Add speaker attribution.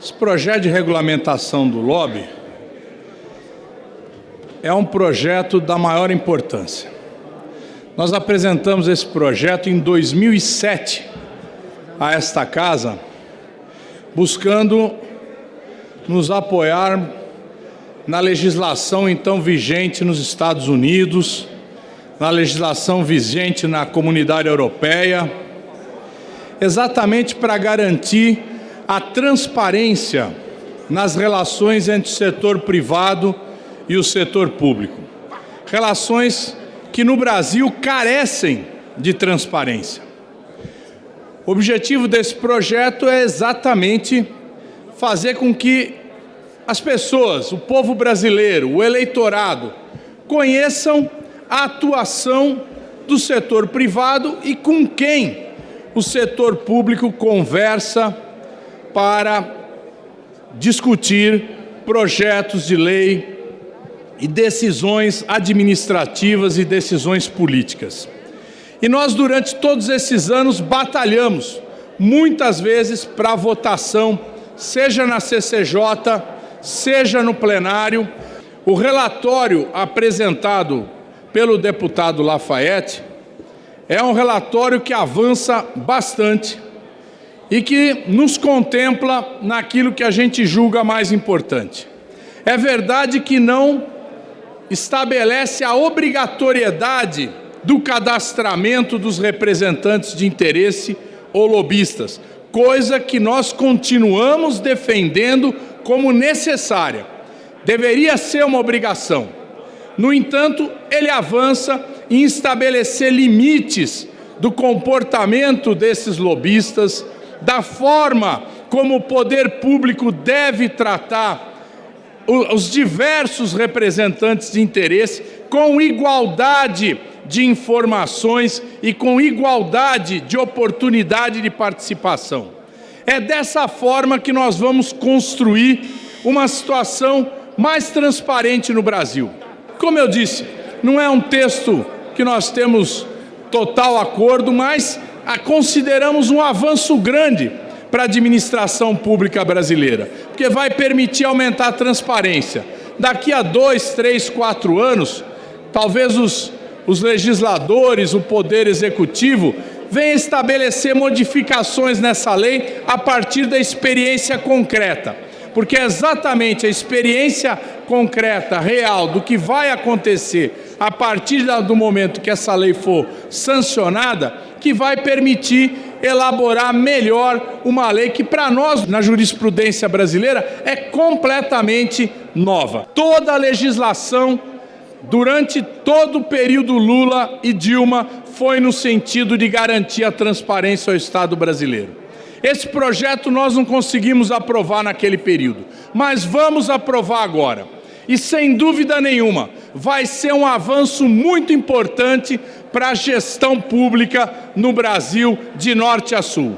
Speaker 1: Esse projeto de regulamentação do lobby é um projeto da maior importância. Nós apresentamos esse projeto em 2007 a esta casa, buscando nos apoiar na legislação então vigente nos Estados Unidos, na legislação vigente na comunidade europeia, exatamente para garantir a transparência nas relações entre o setor privado e o setor público. Relações que no Brasil carecem de transparência. O objetivo desse projeto é exatamente fazer com que as pessoas, o povo brasileiro, o eleitorado, conheçam a atuação do setor privado e com quem o setor público conversa para discutir projetos de lei e decisões administrativas e decisões políticas. E nós, durante todos esses anos, batalhamos, muitas vezes, para votação, seja na CCJ, seja no plenário. O relatório apresentado pelo deputado Lafayette é um relatório que avança bastante e que nos contempla naquilo que a gente julga mais importante. É verdade que não estabelece a obrigatoriedade do cadastramento dos representantes de interesse ou lobistas, coisa que nós continuamos defendendo como necessária. Deveria ser uma obrigação. No entanto, ele avança em estabelecer limites do comportamento desses lobistas, da forma como o poder público deve tratar os diversos representantes de interesse com igualdade de informações e com igualdade de oportunidade de participação. É dessa forma que nós vamos construir uma situação mais transparente no Brasil. Como eu disse, não é um texto que nós temos total acordo, mas consideramos um avanço grande para a administração pública brasileira, porque vai permitir aumentar a transparência. Daqui a dois, três, quatro anos, talvez os, os legisladores, o Poder Executivo, venham estabelecer modificações nessa lei a partir da experiência concreta, porque é exatamente a experiência concreta, real, do que vai acontecer a partir do momento que essa lei for sancionada, que vai permitir elaborar melhor uma lei que para nós, na jurisprudência brasileira, é completamente nova. Toda a legislação durante todo o período Lula e Dilma foi no sentido de garantir a transparência ao Estado brasileiro. Esse projeto nós não conseguimos aprovar naquele período, mas vamos aprovar agora. E sem dúvida nenhuma, vai ser um avanço muito importante para a gestão pública no Brasil de norte a sul.